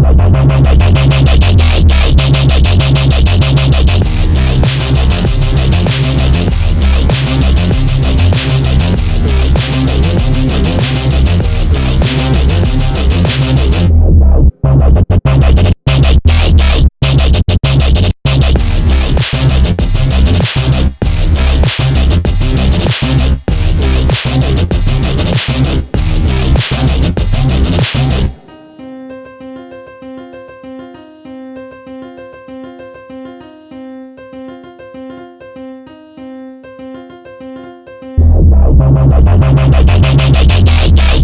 バイバイバイバイバイバイ! Bye.